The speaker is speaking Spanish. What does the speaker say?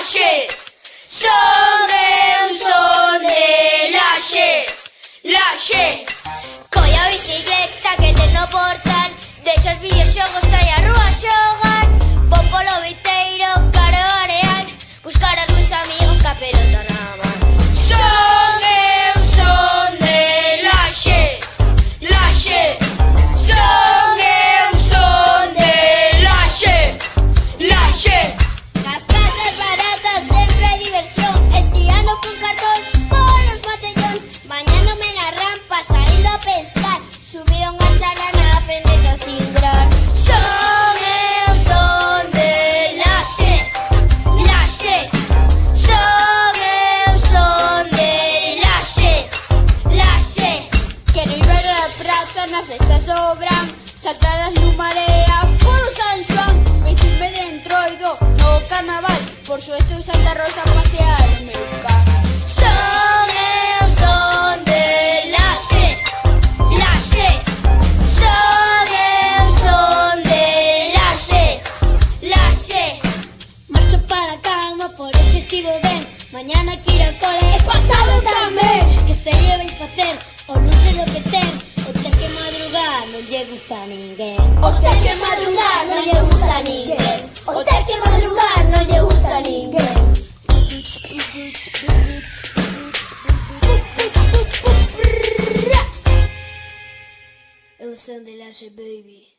Son eu, son de laxe Laxe Colla a bicicleta que ten no portal Deixa sobran Saltar as lumareas polo San Juan. Vestirme de entroido no carnaval. Por suerte en Santa Rosa pasear meu can Son eu, son de laxe Laxe Son eu, son de laxe Laxe Marcho para cama, por eso estivo ben Mañana ao cole. E pasado tamén non lle gusta ninguén. O ter que madrugar non lle gusta ninguén. O ter que madrugar non lle gusta ninguén. Eu son de laxe, baby